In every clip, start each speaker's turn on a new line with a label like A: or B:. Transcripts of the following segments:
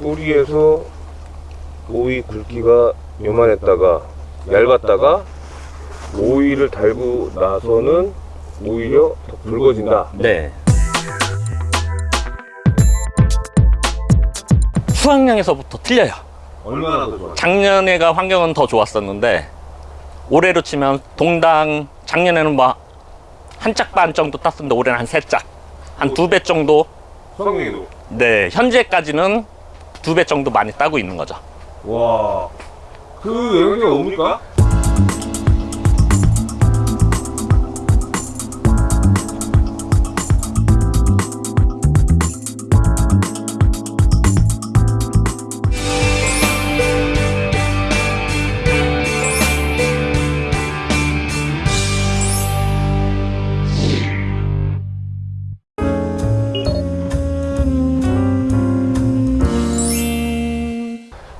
A: 뿌리에서 오이 굵기가 요만했다가 얇았다가 오이를 달고 나서는 오히려 더 굵어진다.
B: 네. 수확량에서부터 틀려요.
A: 얼마나 더 좋아?
B: 작년에가 환경은 더 좋았었는데 올해로 치면 동당 작년에는 뭐한짝 반 정도 땄었는데 올해는 한 세 짝, 한 두 배 정도.
A: 수확량도.
B: 네, 현재까지는 두 배 정도 많이 따고 있는 거죠.
A: 와. 그 영양제가 뭡니까?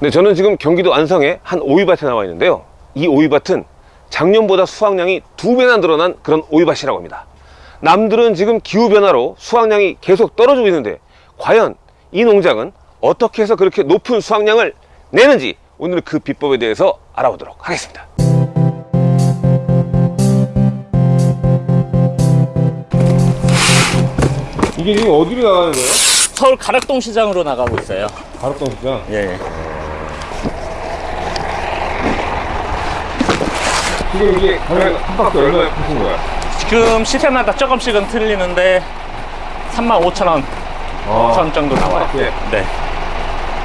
A: 네, 저는 지금 경기도 안성의 한 오이밭에 나와 있는데요. 이 오이밭은 작년보다 수확량이 두 배나 늘어난 그런 오이밭이라고 합니다. 남들은 지금 기후변화로 수확량이 계속 떨어지고 있는데 과연 이 농장은 어떻게 해서 그렇게 높은 수확량을 내는지 오늘 그 비법에 대해서 알아보도록 하겠습니다. 이게 지금 어디로 나가는 거예요?
B: 서울 가락동 시장으로 나가고 있어요.
A: 가락동 시장.
B: 예.
A: 지금 이게 한 박스 얼마에 파신 거야?
B: 지금 시세마다 조금씩은 틀리는데 35,000원
A: 아,
B: 선 정도 나와요.
A: 예.
B: 네.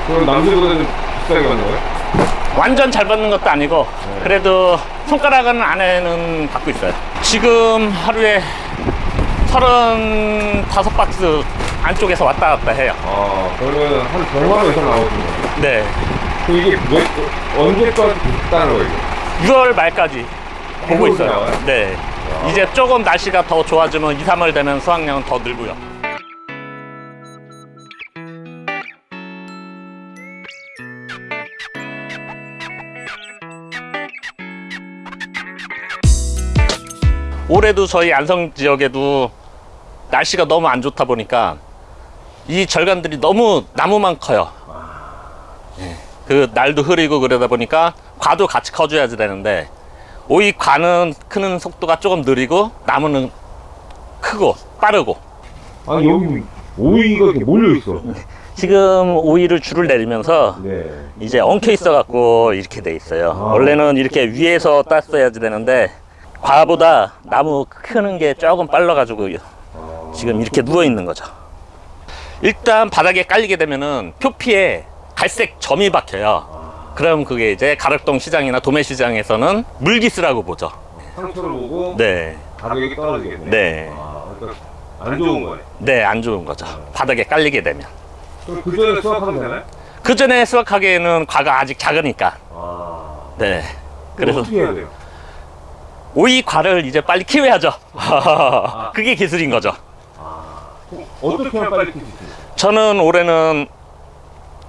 A: 그럼 남들보다는 비싸게 받는 거예요?
B: 완전 잘 받는 것도 아니고 그래도 손가락은 안에는 받고 있어요. 지금 하루에 35박스 안쪽에서 왔다 갔다 해요.
A: 아, 그러면 한 100만 원 이상 나오거든요.
B: 네.
A: 그 이게 몇, 언제까지 비싸는 거예요? 이게?
B: 6월 말까지 보고 있어요.
A: 나와요?
B: 네. 이제 조금 날씨가 더 좋아지면 2, 3월 되면 수확량은 더 늘고요. 올해도 저희 안성 지역에도 날씨가 너무 안 좋다 보니까 이 절간들이 너무 나무만 커요. 예. 그 날도 흐리고 그러다 보니까 과도 같이 커줘야지 되는데 오이 과는 크는 속도가 조금 느리고 나무는 크고 빠르고
A: 아니, 여기 오이가 이렇게 몰려있어.
B: 지금 오이를 줄을 내리면서
A: 네.
B: 이제 엉켜 있어 갖고 이렇게 돼 있어요
A: 아.
B: 원래는 이렇게 위에서 땄어야지 되는데 과보다 나무 크는 게 조금 빨라 가지고 지금 이렇게 누워 있는 거죠 일단 바닥에 깔리게 되면은 표피에 갈색 점이 박혀요 그럼 그게 이제 가락동 시장이나 도매 시장에서는 물기스라고 보죠
A: 상처를 보고
B: 네
A: 가격이 떨어지겠네.
B: 네.
A: 아, 그러니까 안 좋은 거네.
B: 네, 안 좋은 거죠. 바닥에 깔리게 되면.
A: 그럼 그 전에 수확하면 되나요?
B: 그 전에 수확하기에는 과가 아직 작으니까.
A: 아.
B: 네.
A: 그래서 어떻게 해야 돼요?
B: 오이 과를 이제 빨리 키워야죠. 그게 기술인 거죠.
A: 어떻게 하면 빨리 키울 수 있어요?
B: 저는 올해는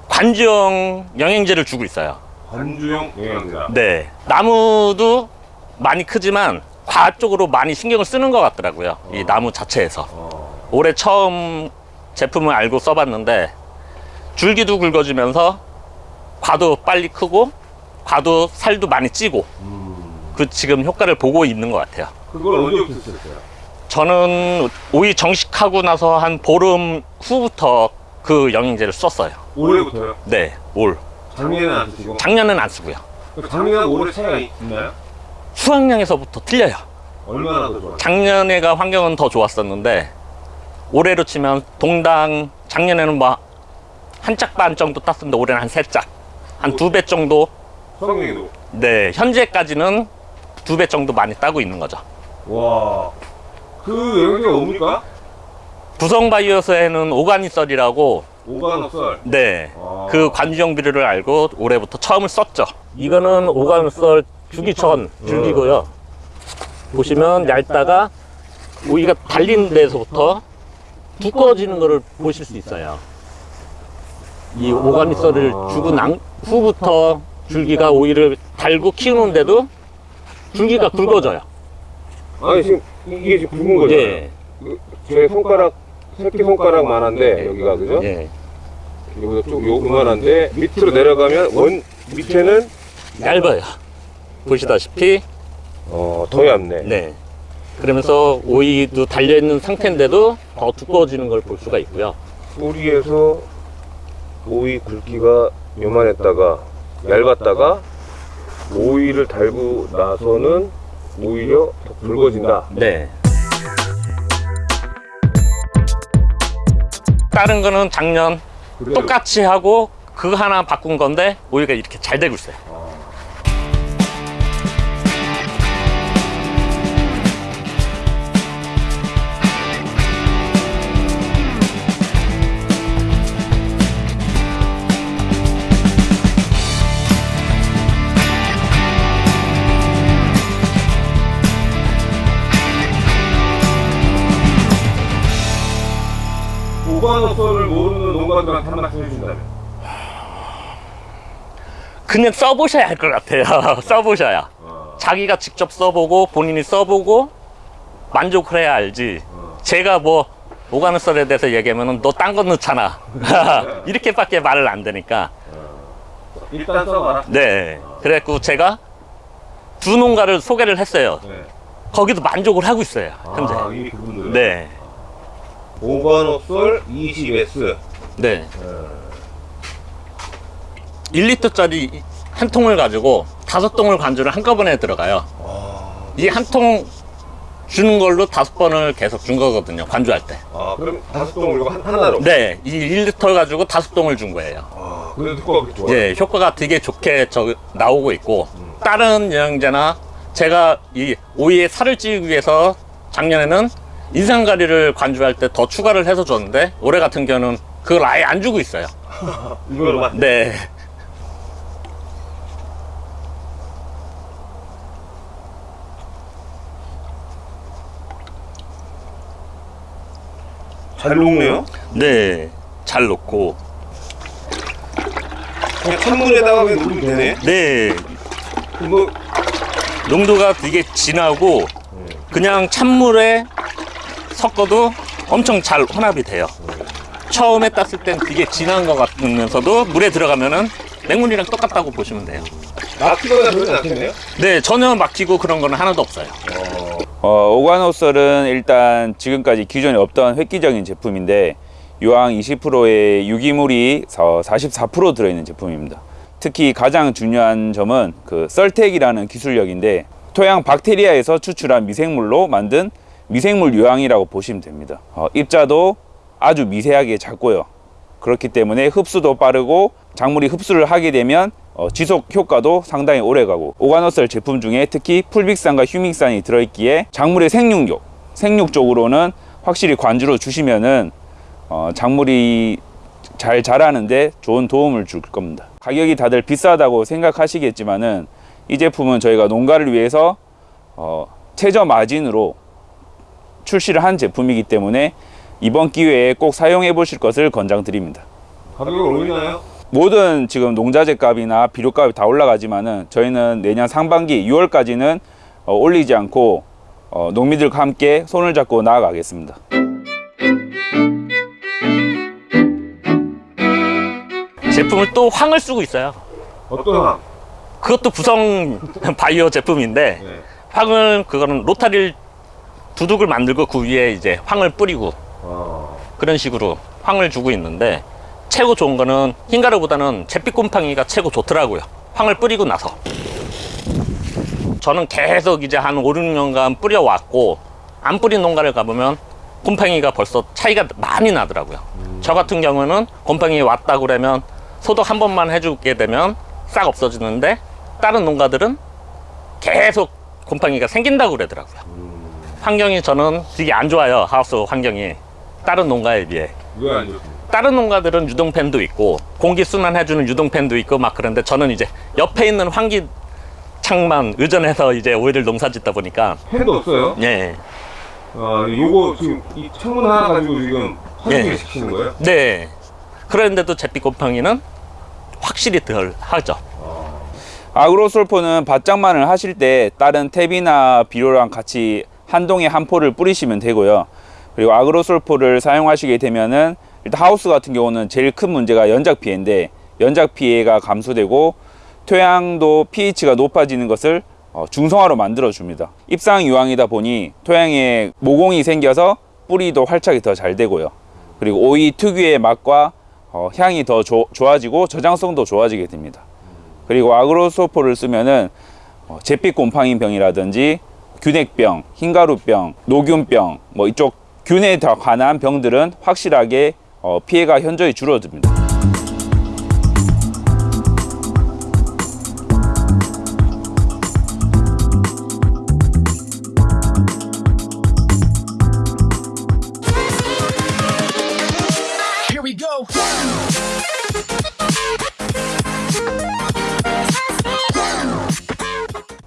B: 관주형 영양제를 주고 있어요.
A: 관주용 영양제다.
B: 네. 나무도 많이 크지만 과 쪽으로 많이 신경을 쓰는 것 같더라고요. 이 나무 자체에서.
A: 어.
B: 올해 처음 제품을 알고 써봤는데 줄기도 굵어지면서 과도 빨리 크고 과도 살도 많이 찌고
A: 음.
B: 그 지금 효과를 보고 있는 것 같아요.
A: 그걸 언제부터 쓰셨어요?
B: 저는 오이 정식하고 나서 한 보름 후부터 그 영양제를 썼어요.
A: 올해부터요?
B: 네, 올.
A: 작년에는 안 쓰시고?
B: 작년은 안 쓰고요.
A: 작년하고 올해 차이가 있나요?
B: 수확량에서부터 틀려요.
A: 얼마나 더 좋아요?
B: 작년에가 환경은 더 좋았었는데 올해로 치면 동당 작년에는 뭐 한 짝 반 정도 땄었는데 올해는 한 세 짝, 한 두 배 정도.
A: 성능도
B: 네, 현재까지는 두 배 정도 많이 따고 있는 거죠.
A: 와. 그 영양제가 뭡니까?
B: 부성바이오스에는 오가니썰이라고
A: 오가노썰.
B: 네,
A: 아.
B: 그 관주형 비료를 알고 올해부터 처음을 썼죠. 이거는 오가니썰 주기천 줄기고요. 보시면 얇다가 오이가 달린 데서부터 두꺼워지는 것을 보실 수 있어요. 이 오가니썰을 주고 난 후부터 줄기가 오이를 달고 키우는데도 줄기가 굵어져요.
A: 아니 지금 이게 지금 굵은 거죠?
B: 예,
A: 제 손가락 새끼 손가락만 한데 여기가 그죠?
B: 예.
A: 이거보다 좀 요만한데 밑으로 내려가면 원 밑에는
B: 얇아요. 보시다시피
A: 어, 더 얇네.
B: 네. 그러면서 오이도 달려 있는 상태인데도 더 두꺼워지는 걸 볼 수가 있고요.
A: 뿌리에서 오이 굵기가 요만했다가 얇았다가 오이를 달고 나서는 오히려 더 굵어진다.
B: 네. 다른 거는 작년 똑같이 하고 그거 하나 바꾼 건데 오이가 이렇게 잘 되고 있어요.
A: 말씀 해준다면
B: 그냥 써보셔야 할 것 같아요. 써보셔야. 자기가 직접 써보고 본인이 써보고 만족을 해야 알지. 제가 뭐 오가는 썰에 대해서 얘기하면 너 딴 거 넣잖아. 이렇게밖에 말을 안 되니까.
A: 일단 써봐라.
B: 네. 그래갖고 제가 두 농가를 소개를 했어요.
A: 네.
B: 거기도 만족을 하고 있어요. 현재.
A: 아.
B: 네.
A: 오관어설 20S.
B: 네. 1리터짜리 한 통을 가지고 다섯 통을 관주를 한꺼번에 들어가요. 이한 통 주는 걸로 다섯 번을 계속 준 거거든요. 관주할 때.
A: 아, 그럼 다섯 이거 한- 하나로.
B: 네. 이 1리터 가지고 다섯 통을 준 거예요.
A: 아, 그래도 효과가 좋아.
B: 예, 효과가 되게 좋게 저, 나오고 있고 다른 영양제나 제가 이 오이에 살을 찌우기 위해서 작년에는 인상가리를 관주할 때 더 추가를 해서 줬는데 올해 같은 경우는 그걸 아예 안 주고 있어요.
A: 이거로만.
B: 네.
A: 잘 녹네요.
B: 네. 잘 넣고
A: 그냥 찬물에다가 그냥 녹이면 되네.
B: 네.
A: 뭐
B: 농도가 되게 진하고 그냥 찬물에 섞어도 엄청 잘 혼합이 돼요. 처음에 땄을 땐 되게 진한 것 같으면서도 물에 들어가면은 맹물이랑 똑같다고 보시면 돼요.
A: 막히거나 그러진 않겠네요.
B: 네, 전혀 막히고 그런 거는 하나도 없어요.
C: 어, 오관호설은 일단 지금까지 기존에 없던 획기적인 제품인데 유황 20%의 유기물이 44% 들어있는 제품입니다. 특히 가장 중요한 점은 그 썰텍이라는 기술력인데 토양 박테리아에서 추출한 미생물로 만든 미생물 유황이라고 보시면 됩니다. 어, 입자도 아주 미세하게 작고요. 그렇기 때문에 흡수도 빠르고 작물이 흡수를 하게 되면 어, 지속 효과도 상당히 오래가고 오가노셀 제품 중에 특히 풀빅산과 휴믹산이 들어있기에 작물의 생육력, 생육 쪽으로는 확실히 관주로 주시면은 어, 작물이 잘 자라는데 좋은 도움을 줄 겁니다. 가격이 다들 비싸다고 생각하시겠지만은 이 제품은 저희가 농가를 위해서 어, 최저 마진으로 출시를 한 제품이기 때문에 이번 기회에 꼭 사용해 보실 것을 권장드립니다.
A: 가격이 올리나요?
C: 모든 지금 농자재 값이나 비료 값이 다 올라가지만은 저희는 내년 상반기 6월까지는 어, 올리지 않고 어, 농민들과 함께 손을 잡고 나아가겠습니다.
B: 제품을 또 황을 쓰고 있어요.
A: 어떤 항?
B: 그것도 구성 바이오 제품인데
A: 네.
B: 황을 그거는 로타릴 두둑을 만들고 그 위에 이제 황을 뿌리고
A: 아,
B: 그런 식으로 황을 주고 있는데 최고 좋은 거는 흰가루보다는 잿빛 곰팡이가 최고 좋더라고요. 황을 뿌리고 나서. 저는 계속 이제 한 5, 6년간 뿌려왔고 안 뿌린 농가를 가보면 곰팡이가 벌써 차이가 많이 나더라고요. 저 같은 경우는 곰팡이 왔다 그러면 소독 한 번만 해주게 되면 싹 없어지는데 다른 농가들은 계속 곰팡이가 생긴다고 그러더라고요. 환경이 저는 되게 안 좋아요. 하우스 환경이. 다른 농가에 비해. 다른 농가들은 유동팬도 있고 공기 순환 해주는 유동팬도 있고 막 그런데 저는 이제 옆에 있는 환기 창만 의존해서 이제 오이를 농사 짓다 보니까
A: 팬도 없어요?
B: 예,
A: 아, 요거 지금 이 창문 하나 가지고 지금 환기를
B: 예.
A: 시키는 거예요?
B: 네. 그런데도 잿빛 곰팡이는 확실히 덜 하죠.
C: 아그로솔포는 밭장만을 하실 때 다른 탭이나 비료랑 같이 한 동에 한 포를 뿌리시면 되고요. 그리고 아그로솔포를 사용하시게 되면은 일단 하우스 같은 경우는 제일 큰 문제가 연작 피해인데 연작 피해가 감소되고 토양도 pH가 높아지는 것을 어, 중성화로 만들어 줍니다. 입상 유황이다 보니 토양에 모공이 생겨서 뿌리도 활착이 더 잘 되고요. 그리고 오이 특유의 맛과 어, 향이 더 조- 좋아지고 저장성도 좋아지게 됩니다. 그리고 아그로소포를 쓰면은 어, 잿빛 곰팡이 병이라든지 균핵병, 흰가루병, 노균병 뭐 이쪽 균에 더 관한 병들은 확실하게 어, 피해가 현저히 줄어듭니다.